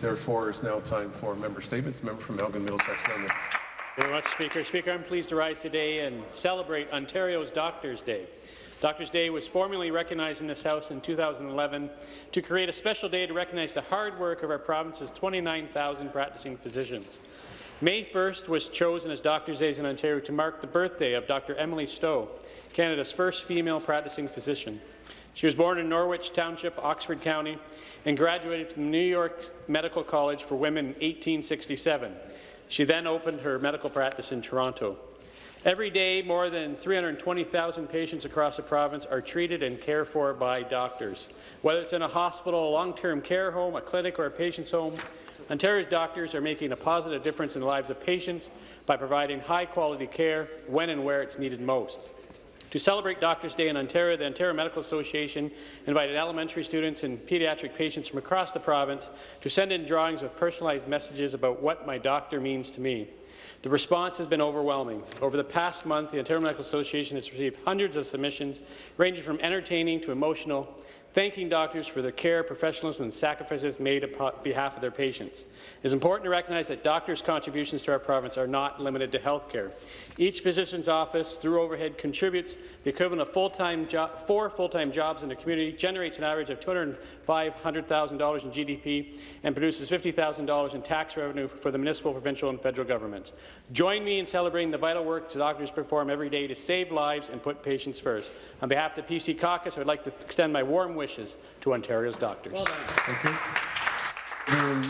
Therefore, it's now time for member statements. Member from Elgin Middlesex you very much, Speaker. Speaker, I'm pleased to rise today and celebrate Ontario's Doctors' Day. Doctors' Day was formally recognized in this House in 2011 to create a special day to recognize the hard work of our province's 29,000 practicing physicians. May 1st was chosen as Doctors' Day in Ontario to mark the birthday of Dr. Emily Stowe, Canada's first female practicing physician. She was born in Norwich Township, Oxford County, and graduated from New York Medical College for Women in 1867. She then opened her medical practice in Toronto. Every day, more than 320,000 patients across the province are treated and cared for by doctors. Whether it's in a hospital, a long-term care home, a clinic, or a patient's home, Ontario's doctors are making a positive difference in the lives of patients by providing high-quality care when and where it's needed most. To celebrate Doctors' Day in Ontario, the Ontario Medical Association invited elementary students and pediatric patients from across the province to send in drawings with personalized messages about what my doctor means to me. The response has been overwhelming. Over the past month, the Ontario Medical Association has received hundreds of submissions, ranging from entertaining to emotional, thanking doctors for their care, professionalism, and sacrifices made on behalf of their patients. It is important to recognize that doctors' contributions to our province are not limited to health care. Each physician's office, through overhead, contributes the equivalent of full-time four full-time jobs in the community, generates an average of $205,000 in GDP, and produces $50,000 in tax revenue for the municipal, provincial, and federal governments. Join me in celebrating the vital work that doctors perform every day to save lives and put patients first. On behalf of the PC caucus, I would like to extend my warm wishes to Ontario's doctors. Well Thank you.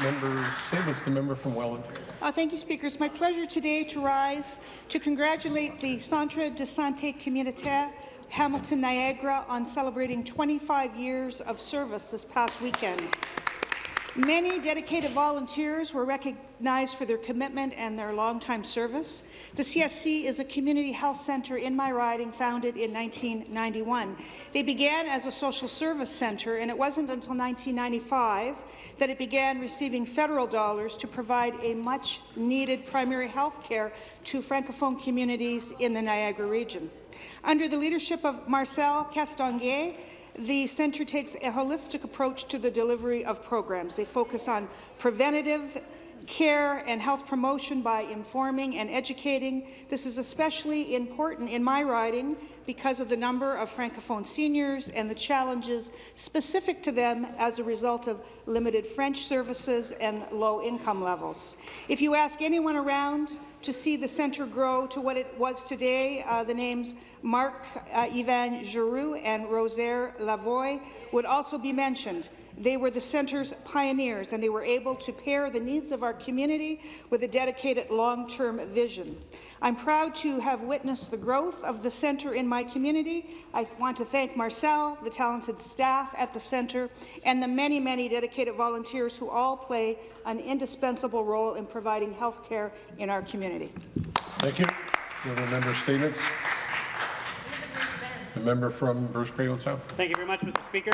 Member statements. The member from Welland. Uh, thank you, Speaker. It's my pleasure today to rise to congratulate the Centre de Santé Communautaire Hamilton Niagara on celebrating 25 years of service this past weekend. Many dedicated volunteers were recognized for their commitment and their long-time service. The CSC is a community health centre in my riding founded in 1991. They began as a social service centre, and it wasn't until 1995 that it began receiving federal dollars to provide a much-needed primary health care to Francophone communities in the Niagara region. Under the leadership of Marcel Castonguay, the centre takes a holistic approach to the delivery of programs. They focus on preventative care and health promotion by informing and educating. This is especially important in my riding because of the number of Francophone seniors and the challenges specific to them as a result of limited French services and low income levels. If you ask anyone around to see the centre grow to what it was today, uh, the names Marc uh, Ivan Giroux and Rosaire Lavoie would also be mentioned. They were the centre's pioneers, and they were able to pair the needs of our community with a dedicated long-term vision. I'm proud to have witnessed the growth of the centre in my community. I want to thank Marcel, the talented staff at the centre, and the many, many dedicated volunteers who all play an indispensable role in providing health care in our community. Thank you. Other member statements. The member from Bruce Grey South. Thank you very much, Mr. Speaker.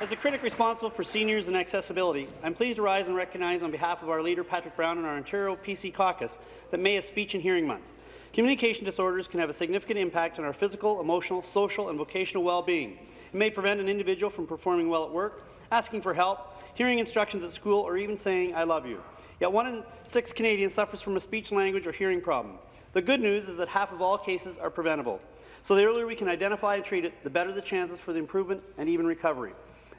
As a critic responsible for seniors and accessibility, I'm pleased to rise and recognize on behalf of our leader, Patrick Brown, and our Ontario PC caucus that May is Speech and Hearing Month. Communication disorders can have a significant impact on our physical, emotional, social, and vocational well-being. It may prevent an individual from performing well at work, asking for help, hearing instructions at school, or even saying, I love you. Yet one in six Canadians suffers from a speech, language, or hearing problem. The good news is that half of all cases are preventable. So the earlier we can identify and treat it, the better the chances for the improvement and even recovery.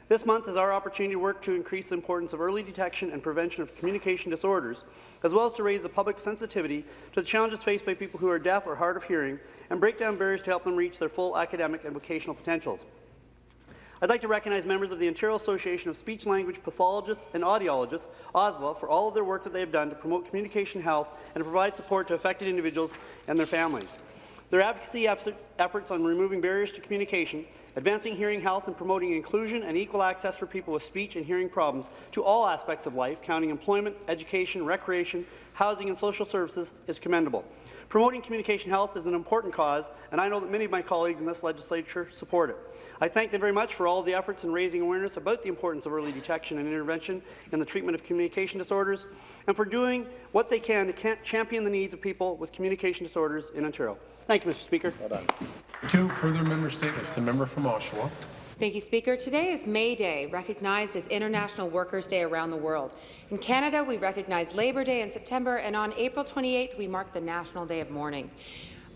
This month is our opportunity to work to increase the importance of early detection and prevention of communication disorders, as well as to raise the public sensitivity to the challenges faced by people who are deaf or hard of hearing and break down barriers to help them reach their full academic and vocational potentials. I'd like to recognize members of the Ontario Association of Speech Language Pathologists and Audiologists, OSLA, for all of their work that they have done to promote communication health and to provide support to affected individuals and their families. Their advocacy efforts on removing barriers to communication, advancing hearing health and promoting inclusion and equal access for people with speech and hearing problems to all aspects of life, counting employment, education, recreation, housing and social services, is commendable. Promoting communication health is an important cause, and I know that many of my colleagues in this legislature support it. I thank them very much for all the efforts in raising awareness about the importance of early detection and intervention in the treatment of communication disorders, and for doing what they can to champion the needs of people with communication disorders in Ontario. Thank you, Mr. Speaker. Well done. Two further member statements. The member from Oshawa. Thank you, Speaker. Today is May Day, recognized as International Workers' Day around the world. In Canada, we recognize Labour Day in September, and on April 28th, we mark the National Day of Mourning.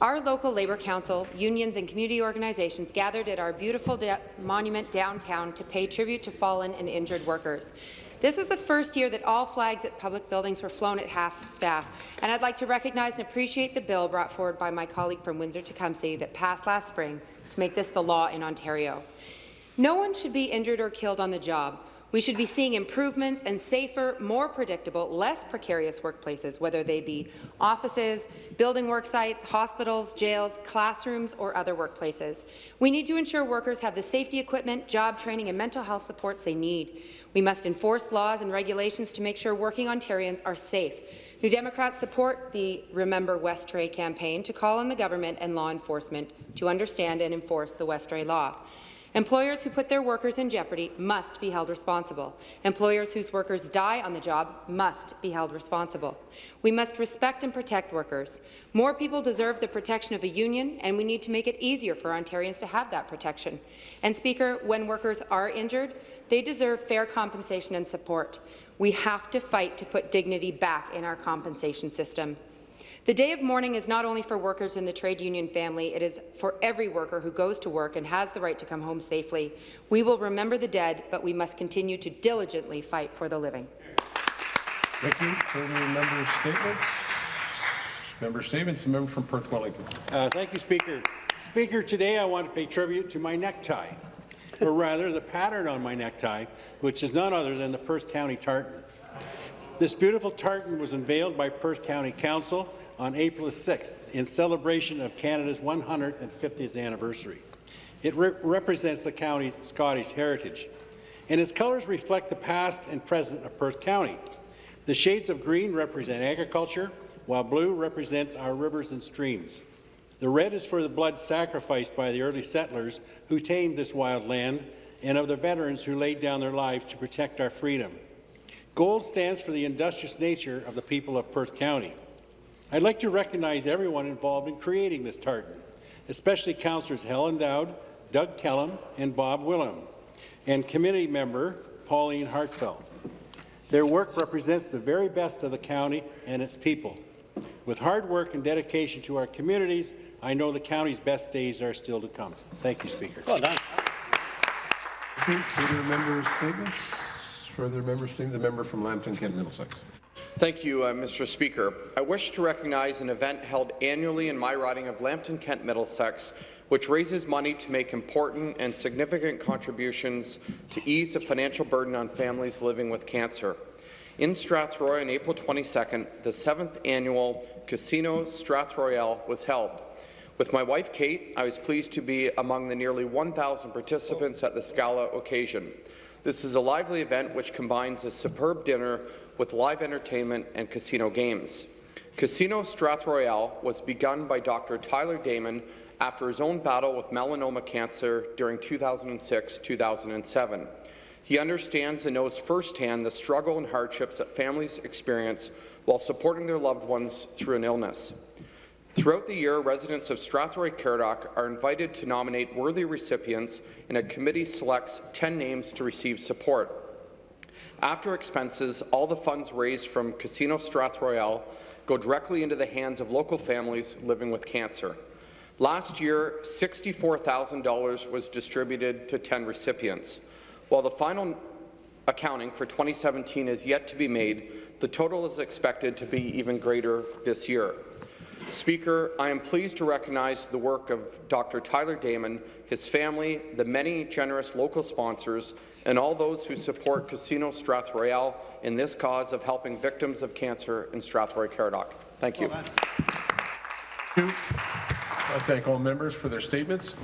Our local Labour Council, unions and community organizations gathered at our beautiful monument downtown to pay tribute to fallen and injured workers. This was the first year that all flags at public buildings were flown at half staff, and I'd like to recognize and appreciate the bill brought forward by my colleague from Windsor-Tecumseh that passed last spring to make this the law in Ontario. No one should be injured or killed on the job. We should be seeing improvements and safer, more predictable, less precarious workplaces, whether they be offices, building work sites, hospitals, jails, classrooms, or other workplaces. We need to ensure workers have the safety equipment, job training, and mental health supports they need. We must enforce laws and regulations to make sure working Ontarians are safe. New Democrats support the Remember Westray campaign to call on the government and law enforcement to understand and enforce the Westray law. Employers who put their workers in jeopardy must be held responsible. Employers whose workers die on the job must be held responsible. We must respect and protect workers. More people deserve the protection of a union, and we need to make it easier for Ontarians to have that protection. And, Speaker, when workers are injured, they deserve fair compensation and support. We have to fight to put dignity back in our compensation system. The day of mourning is not only for workers in the trade union family, it is for every worker who goes to work and has the right to come home safely. We will remember the dead, but we must continue to diligently fight for the living. Thank you. Further member statements? Member statements, the member from Perth Wellington. Uh, thank you, Speaker. Speaker, today I want to pay tribute to my necktie, or rather the pattern on my necktie, which is none other than the Perth County tartan. This beautiful tartan was unveiled by Perth County Council on April 6th in celebration of Canada's 150th anniversary. It re represents the county's Scottish heritage, and its colours reflect the past and present of Perth County. The shades of green represent agriculture, while blue represents our rivers and streams. The red is for the blood sacrificed by the early settlers who tamed this wild land and of the veterans who laid down their lives to protect our freedom. Gold stands for the industrious nature of the people of Perth County. I'd like to recognize everyone involved in creating this tartan, especially councillors Helen Dowd, Doug Kellum, and Bob Willem, and committee member Pauline Hartfeld. Their work represents the very best of the county and its people. With hard work and dedication to our communities, I know the county's best days are still to come. Thank you, Speaker. Well done. Further member statements? Further member statements? The member from Lambton, Kent, Middlesex. Thank you, uh, Mr. Speaker. I wish to recognize an event held annually in my riding of Lambton, Kent, Middlesex, which raises money to make important and significant contributions to ease the financial burden on families living with cancer. In Strathroy on April 22nd, the seventh annual Casino Strathroyal was held. With my wife, Kate, I was pleased to be among the nearly 1,000 participants at the Scala occasion. This is a lively event which combines a superb dinner with live entertainment and casino games. Casino Strathroyal was begun by Dr. Tyler Damon after his own battle with melanoma cancer during 2006-2007. He understands and knows firsthand the struggle and hardships that families experience while supporting their loved ones through an illness. Throughout the year, residents of Strathroy Caradoc are invited to nominate worthy recipients, and a committee selects 10 names to receive support. After expenses, all the funds raised from Casino Strathroyal go directly into the hands of local families living with cancer. Last year, $64,000 was distributed to 10 recipients. While the final accounting for 2017 is yet to be made, the total is expected to be even greater this year. Speaker, I am pleased to recognize the work of Dr. Tyler Damon, his family, the many generous local sponsors, and all those who support Casino Strathroyal in this cause of helping victims of cancer in Strathroy Caradoc. Thank you. I thank all members for their statements.